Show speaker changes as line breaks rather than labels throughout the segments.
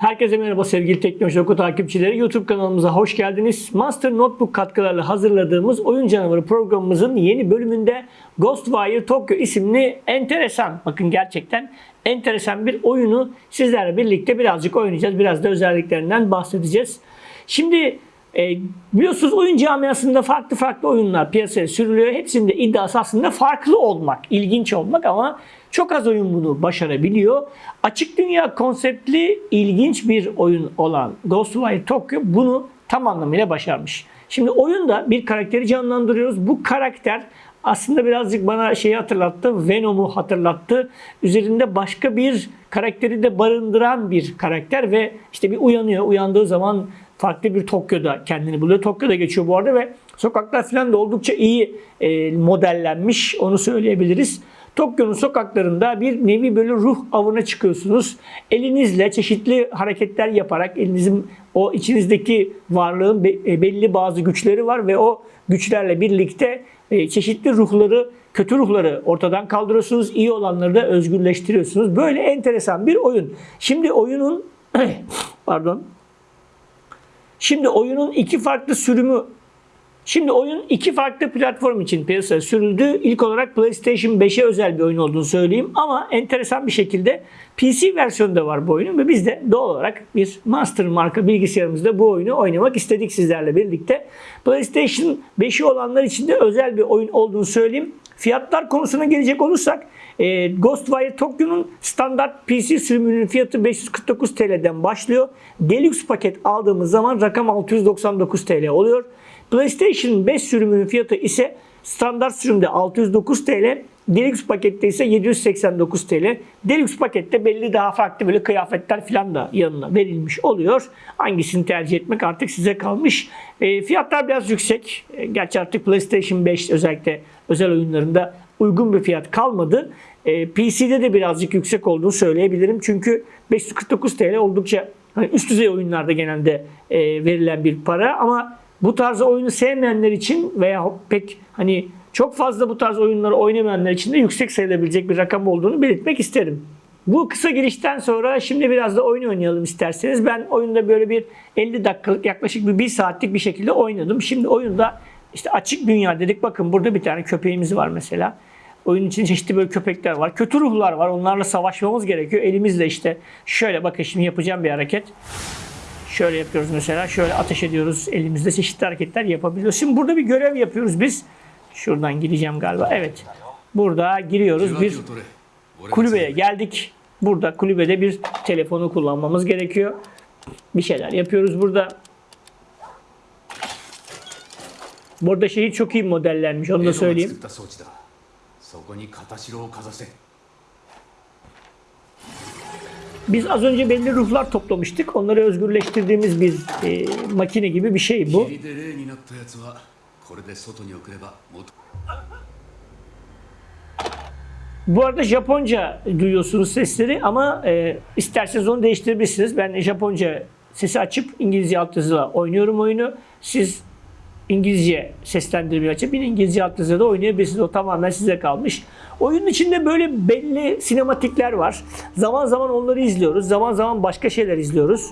Herkese merhaba sevgili Teknoloji Oku takipçileri. YouTube kanalımıza hoş geldiniz. Master Notebook katkılarla hazırladığımız Oyun Canavarı programımızın yeni bölümünde Ghostwire Tokyo isimli enteresan, bakın gerçekten enteresan bir oyunu sizlerle birlikte birazcık oynayacağız. Biraz da özelliklerinden bahsedeceğiz. Şimdi e, biliyorsunuz oyun camiasında farklı farklı oyunlar piyasaya sürülüyor. Hepsinde iddiası aslında farklı olmak, ilginç olmak ama çok az oyun bunu başarabiliyor. Açık dünya konseptli ilginç bir oyun olan Ghostwire Tokyo bunu tam anlamıyla başarmış. Şimdi oyunda bir karakteri canlandırıyoruz. Bu karakter aslında birazcık bana şeyi hatırlattı. Venom'u hatırlattı. Üzerinde başka bir karakteri de barındıran bir karakter ve işte bir uyanıyor. Uyandığı zaman farklı bir Tokyo'da kendini buluyor. Tokyo'da geçiyor bu arada ve sokaklar falan da oldukça iyi e, modellenmiş. Onu söyleyebiliriz. Tokyo'nun sokaklarında bir nevi böyle ruh avına çıkıyorsunuz. Elinizle çeşitli hareketler yaparak elinizin o içinizdeki varlığın be- belli bazı güçleri var ve o güçlerle birlikte e, çeşitli ruhları, kötü ruhları ortadan kaldırıyorsunuz. iyi olanları da özgürleştiriyorsunuz. Böyle enteresan bir oyun. Şimdi oyunun pardon. Şimdi oyunun iki farklı sürümü Şimdi oyun iki farklı platform için piyasaya sürüldü. İlk olarak PlayStation 5'e özel bir oyun olduğunu söyleyeyim. Ama enteresan bir şekilde PC versiyonunda var bu oyunun ve biz de doğal olarak bir Master marka bilgisayarımızda bu oyunu oynamak istedik sizlerle birlikte. PlayStation 5'i olanlar için de özel bir oyun olduğunu söyleyeyim. Fiyatlar konusuna gelecek olursak e, Ghostwire Tokyo'nun standart PC sürümünün fiyatı 549 TL'den başlıyor. Deluxe paket aldığımız zaman rakam 699 TL oluyor. PlayStation 5 sürümünün fiyatı ise standart sürümde 609 TL, Deluxe pakette ise 789 TL. Deluxe pakette belli daha farklı böyle kıyafetler falan da yanına verilmiş oluyor. Hangisini tercih etmek artık size kalmış. E, fiyatlar biraz yüksek. E, gerçi artık PlayStation 5 özellikle özel oyunlarında uygun bir fiyat kalmadı. E, PC'de de birazcık yüksek olduğunu söyleyebilirim. Çünkü 549 TL oldukça hani üst düzey oyunlarda genelde e, verilen bir para ama bu tarz oyunu sevmeyenler için veya pek hani çok fazla bu tarz oyunları oynamayanlar için de yüksek sayılabilecek bir rakam olduğunu belirtmek isterim. Bu kısa girişten sonra şimdi biraz da oyun oynayalım isterseniz. Ben oyunda böyle bir 50 dakikalık yaklaşık bir 1 saatlik bir şekilde oynadım. Şimdi oyunda işte açık dünya dedik. Bakın burada bir tane köpeğimiz var mesela. Oyun için çeşitli böyle köpekler var. Kötü ruhlar var. Onlarla savaşmamız gerekiyor. Elimizle işte şöyle bakın şimdi yapacağım bir hareket. Şöyle yapıyoruz mesela. Şöyle ateş ediyoruz. Elimizde çeşitli hareketler yapabiliyoruz. Şimdi burada bir görev yapıyoruz biz. Şuradan gireceğim galiba. Evet. Burada giriyoruz bir kulübeye geldik. Burada kulübede bir telefonu kullanmamız gerekiyor. Bir şeyler yapıyoruz burada. Bu arada çok iyi modellenmiş onu da söyleyeyim.
作った装置だそこに片白をかざせ
Biz az önce belli ruhlar toplamıştık. Onları özgürleştirdiğimiz bir e, makine gibi bir şey bu.
霧で霊になったやつはこれで外に送れば元
Bu arada Japonca duyuyorsunuz sesleri ama e, isterseniz onu değiştirebilirsiniz. Ben Japonca sesi açıp İngilizce altyazıyla oynuyorum oyunu. Siz İngilizce seslendirmeyi açıp yine İngilizce altyazıyla da oynayabilirsiniz. O tamamen size kalmış. Oyunun içinde böyle belli sinematikler var. Zaman zaman onları izliyoruz. Zaman zaman başka şeyler izliyoruz.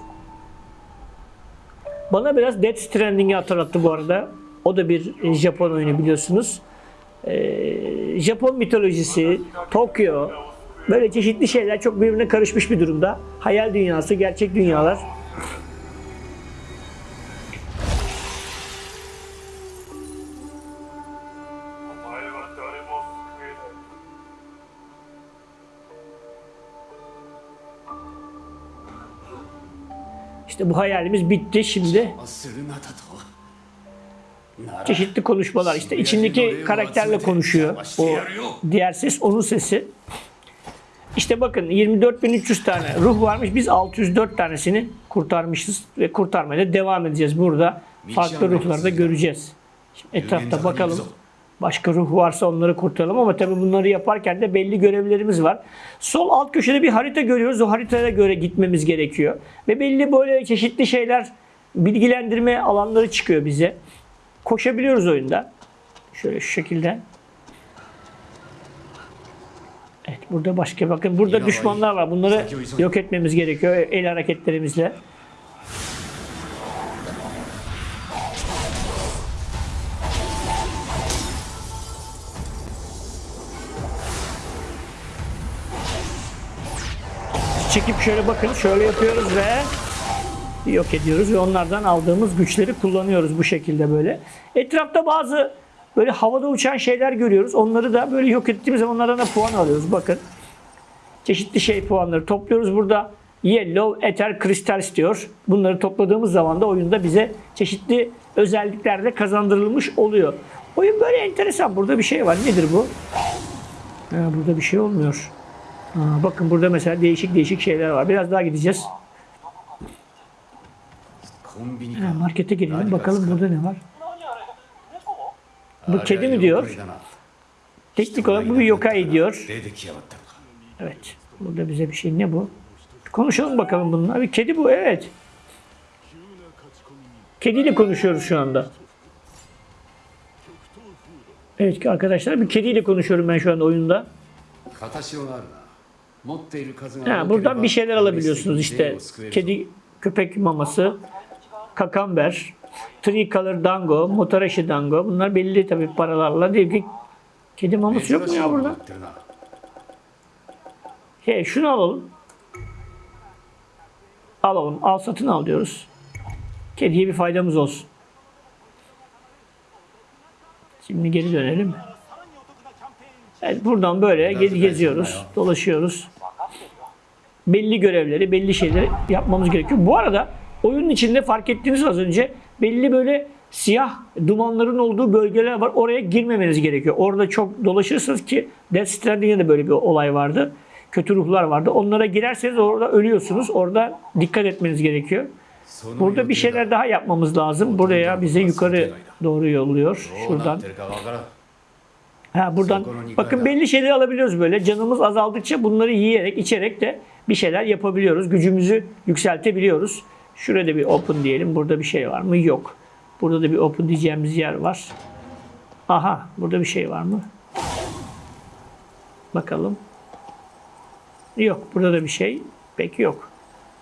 Bana biraz Death Stranding'i hatırlattı bu arada. O da bir e, Japon oyunu biliyorsunuz. Ee, Japon mitolojisi, Tokyo, böyle çeşitli şeyler çok birbirine karışmış bir durumda. Hayal dünyası, gerçek dünyalar. İşte bu hayalimiz bitti şimdi. Çeşitli konuşmalar işte içindeki karakterle konuşuyor. O diğer ses onun sesi. İşte bakın 24.300 tane ruh varmış. Biz 604 tanesini kurtarmışız ve kurtarmaya da devam edeceğiz burada. Farklı ruhlarda göreceğiz. Şimdi etrafta bakalım. Başka ruh varsa onları kurtaralım ama tabii bunları yaparken de belli görevlerimiz var. Sol alt köşede bir harita görüyoruz. O haritaya göre gitmemiz gerekiyor. Ve belli böyle çeşitli şeyler bilgilendirme alanları çıkıyor bize. Koşabiliyoruz oyunda. Şöyle şu şekilde. Evet Burada başka bakın burada
Yine
düşmanlar var. Bunları yok etmemiz gerekiyor el hareketlerimizle. Çekip şöyle bakın şöyle yapıyoruz ve yok ediyoruz ve onlardan aldığımız güçleri kullanıyoruz bu şekilde böyle. Etrafta bazı böyle havada uçan şeyler görüyoruz. Onları da böyle yok ettiğimiz zaman onlardan da puan alıyoruz. Bakın çeşitli şey puanları topluyoruz. Burada Yellow, Ether, Crystal istiyor. Bunları topladığımız zaman da oyunda bize çeşitli özellikler de kazandırılmış oluyor. Oyun böyle enteresan. Burada bir şey var. Nedir bu? Ha, burada bir şey olmuyor. Bakın burada mesela değişik değişik şeyler var. Biraz daha gideceğiz. Markete girelim bakalım burada ne var. Bu kedi mi diyor? Teknik olarak bu bir yokai diyor. Evet. Burada bize bir şey ne bu? Konuşalım bakalım bununla. Bir kedi bu evet. Kediyle konuşuyoruz şu anda. Evet ki arkadaşlar bir kediyle konuşuyorum ben şu anda oyunda. Ha, buradan bir şeyler alabiliyorsunuz işte. Kedi, köpek maması, kakamber, tricolor dango, motoreşi dango. Bunlar belli tabii paralarla değil ki. Kedi maması yok mu ya burada? He, şunu alalım. Alalım. Al satın al diyoruz. Kediye bir faydamız olsun. Şimdi geri dönelim. Evet, buradan böyle gez geziyoruz, dolaşıyoruz belli görevleri, belli şeyleri yapmamız gerekiyor. Bu arada oyunun içinde fark ettiğiniz az önce belli böyle siyah dumanların olduğu bölgeler var. Oraya girmemeniz gerekiyor. Orada çok dolaşırsınız ki Death Stranding'de de böyle bir olay vardı. Kötü ruhlar vardı. Onlara girerseniz orada ölüyorsunuz. Orada dikkat etmeniz gerekiyor. Burada bir şeyler daha yapmamız lazım. Buraya bize yukarı doğru yolluyor. Şuradan. Ha buradan. Bakın belli şeyleri alabiliyoruz böyle. Canımız azaldıkça bunları yiyerek, içerek de bir şeyler yapabiliyoruz. Gücümüzü yükseltebiliyoruz. Şurada bir open diyelim. Burada bir şey var mı? Yok. Burada da bir open diyeceğimiz yer var. Aha, burada bir şey var mı? Bakalım. Yok, burada da bir şey pek yok.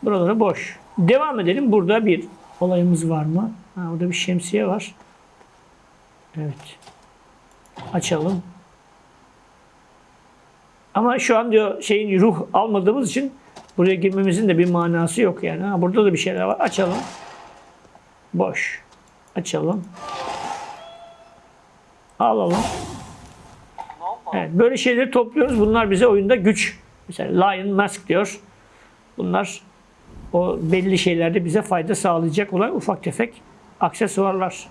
Buraları boş. Devam edelim. Burada bir olayımız var mı? Ha, burada bir şemsiye var. Evet. Açalım. Ama şu an diyor şeyin ruh almadığımız için buraya girmemizin de bir manası yok yani. Ha, burada da bir şeyler var. Açalım. Boş. Açalım. Alalım. Evet, böyle şeyleri topluyoruz. Bunlar bize oyunda güç. Mesela Lion Mask diyor. Bunlar o belli şeylerde bize fayda sağlayacak olan ufak tefek aksesuarlar.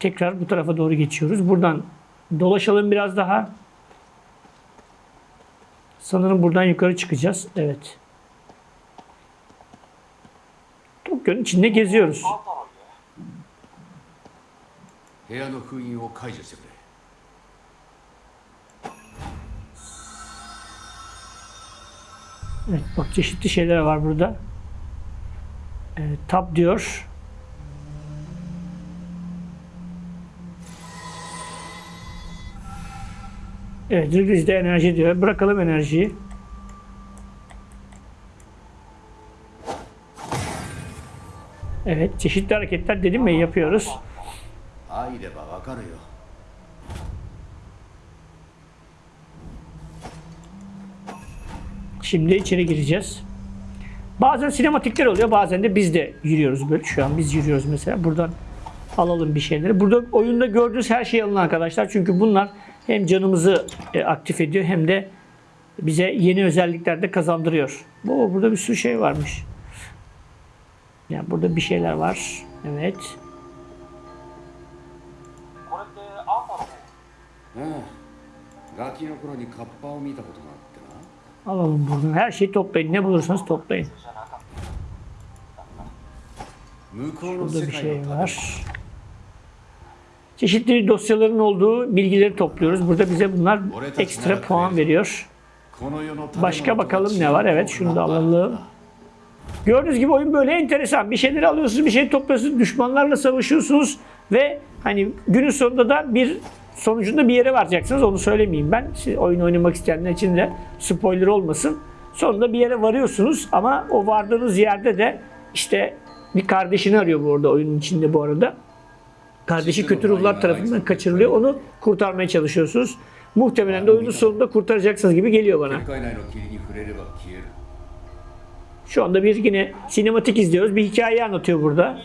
Tekrar bu tarafa doğru geçiyoruz. Buradan dolaşalım biraz daha. Sanırım buradan yukarı çıkacağız. Evet. Tokyo'nun içinde geziyoruz. Evet bak çeşitli şeyler var burada. Evet, tab diyor. Evet, düz de enerji diyor. Bırakalım enerjiyi. Evet, çeşitli hareketler dedim mi yapıyoruz. Şimdi içeri gireceğiz. Bazen sinematikler oluyor, bazen de biz de yürüyoruz böyle. Şu an biz yürüyoruz mesela. Buradan alalım bir şeyleri. Burada oyunda gördüğünüz her şey alın arkadaşlar. Çünkü bunlar hem canımızı e, aktif ediyor hem de bize yeni özellikler de kazandırıyor. Bu burada bir sürü şey varmış. Yani burada bir şeyler var. Evet. Alalım buradan. Her şeyi toplayın. Ne bulursanız toplayın. Burada bir şey var. Çeşitli dosyaların olduğu bilgileri topluyoruz. Burada bize bunlar ekstra puan veriyor. Başka bakalım ne var? Evet şunu da alalım. Gördüğünüz gibi oyun böyle enteresan. Bir şeyleri alıyorsunuz, bir şey topluyorsunuz, düşmanlarla savaşıyorsunuz ve hani günün sonunda da bir sonucunda bir yere varacaksınız. Onu söylemeyeyim ben. Siz oyun oynamak isteyenler için de spoiler olmasın. Sonunda bir yere varıyorsunuz ama o vardığınız yerde de işte bir kardeşini arıyor bu arada oyunun içinde bu arada kardeşi kötü ruhlar tarafından kaçırılıyor. Onu kurtarmaya çalışıyorsunuz. Muhtemelen de oyunun sonunda kurtaracaksınız gibi geliyor bana. Şu anda bir yine sinematik izliyoruz. Bir hikaye anlatıyor burada.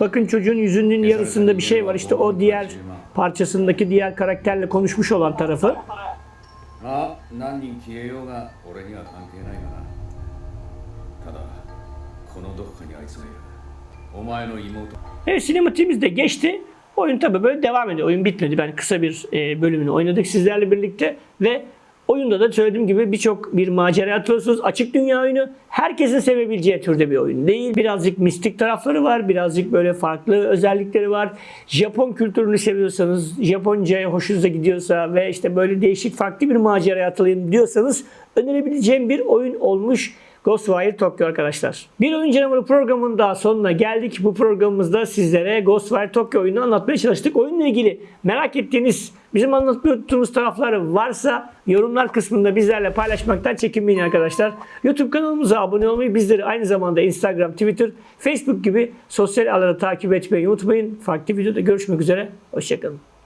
Bakın çocuğun yüzünün yarısında bir şey var. İşte o diğer parçasındaki diğer karakterle konuşmuş olan tarafı. Evet sinema de geçti. Oyun tabii böyle devam ediyor. Oyun bitmedi. Ben kısa bir e, bölümünü oynadık sizlerle birlikte ve Oyunda da söylediğim gibi birçok bir macera atıyorsunuz. Açık dünya oyunu herkesin sevebileceği türde bir oyun değil. Birazcık mistik tarafları var. Birazcık böyle farklı özellikleri var. Japon kültürünü seviyorsanız, Japonca'ya hoşunuza gidiyorsa ve işte böyle değişik farklı bir macera atılayım diyorsanız önerebileceğim bir oyun olmuş. Ghostwire Tokyo arkadaşlar. Bir oyun canavarı programının daha sonuna geldik. Bu programımızda sizlere Ghostwire Tokyo oyununu anlatmaya çalıştık. Oyunla ilgili merak ettiğiniz, bizim anlatmayı unuttuğumuz taraflar varsa yorumlar kısmında bizlerle paylaşmaktan çekinmeyin arkadaşlar. YouTube kanalımıza abone olmayı, bizleri aynı zamanda Instagram, Twitter, Facebook gibi sosyal ağları takip etmeyi unutmayın. Farklı videoda görüşmek üzere. Hoşçakalın.